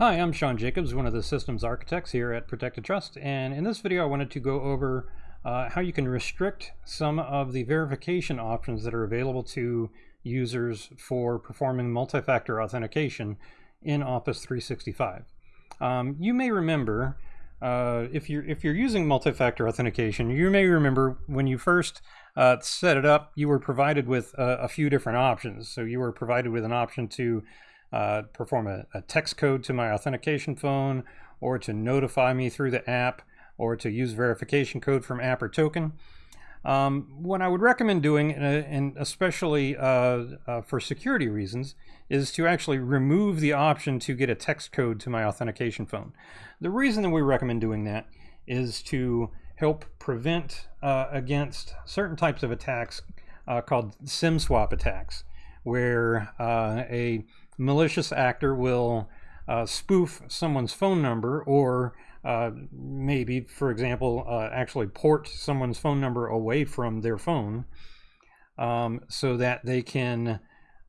Hi, I'm Sean Jacobs, one of the systems architects here at Protected Trust, and in this video I wanted to go over uh, how you can restrict some of the verification options that are available to users for performing multi-factor authentication in Office 365. Um, you may remember, uh, if you're if you're using multi-factor authentication, you may remember when you first uh, set it up, you were provided with a, a few different options. So you were provided with an option to uh, perform a, a, text code to my authentication phone, or to notify me through the app, or to use verification code from app or token. Um, what I would recommend doing, uh, and especially uh, uh, for security reasons, is to actually remove the option to get a text code to my authentication phone. The reason that we recommend doing that is to help prevent uh, against certain types of attacks uh, called SIM swap attacks, where uh, a malicious actor will uh, spoof someone's phone number or uh, maybe, for example, uh, actually port someone's phone number away from their phone um, so that they can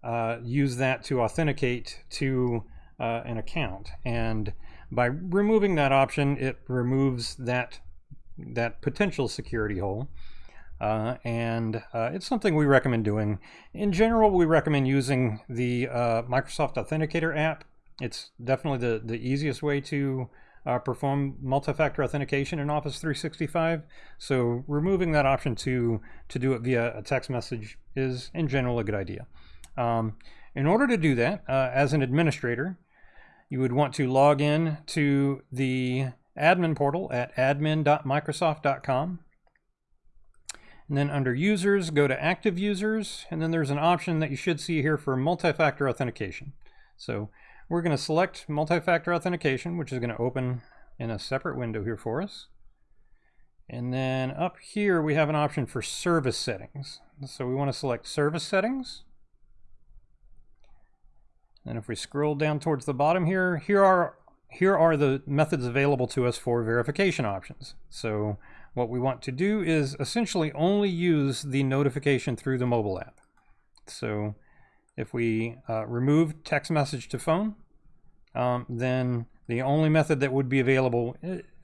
uh, use that to authenticate to uh, an account. And by removing that option, it removes that that potential security hole. Uh, and uh, it's something we recommend doing. In general, we recommend using the uh, Microsoft Authenticator app. It's definitely the, the easiest way to uh, perform multi-factor authentication in Office 365. So removing that option to, to do it via a text message is in general a good idea. Um, in order to do that, uh, as an administrator, you would want to log in to the admin portal at admin.microsoft.com and then under users, go to active users, and then there's an option that you should see here for multi-factor authentication. So we're going to select multi-factor authentication, which is going to open in a separate window here for us. And then up here, we have an option for service settings. So we want to select service settings. And if we scroll down towards the bottom here, here are here are the methods available to us for verification options. So what we want to do is essentially only use the notification through the mobile app. So if we uh, remove text message to phone, um, then the only method that would be available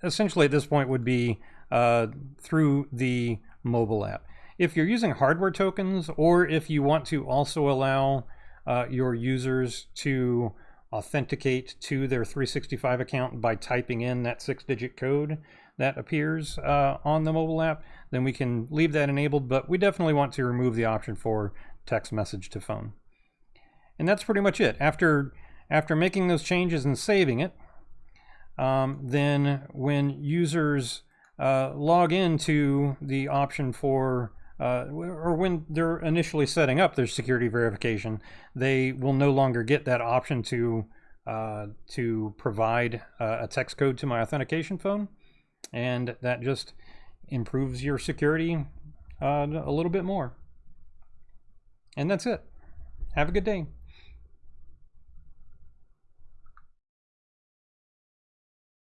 essentially at this point would be uh, through the mobile app. If you're using hardware tokens or if you want to also allow uh, your users to authenticate to their 365 account by typing in that six digit code, that appears uh, on the mobile app, then we can leave that enabled, but we definitely want to remove the option for text message to phone. And that's pretty much it. After, after making those changes and saving it, um, then when users uh, log into the option for uh, or when they're initially setting up their security verification, they will no longer get that option to uh, to provide uh, a text code to my authentication phone and that just improves your security uh, a little bit more. And that's it. Have a good day.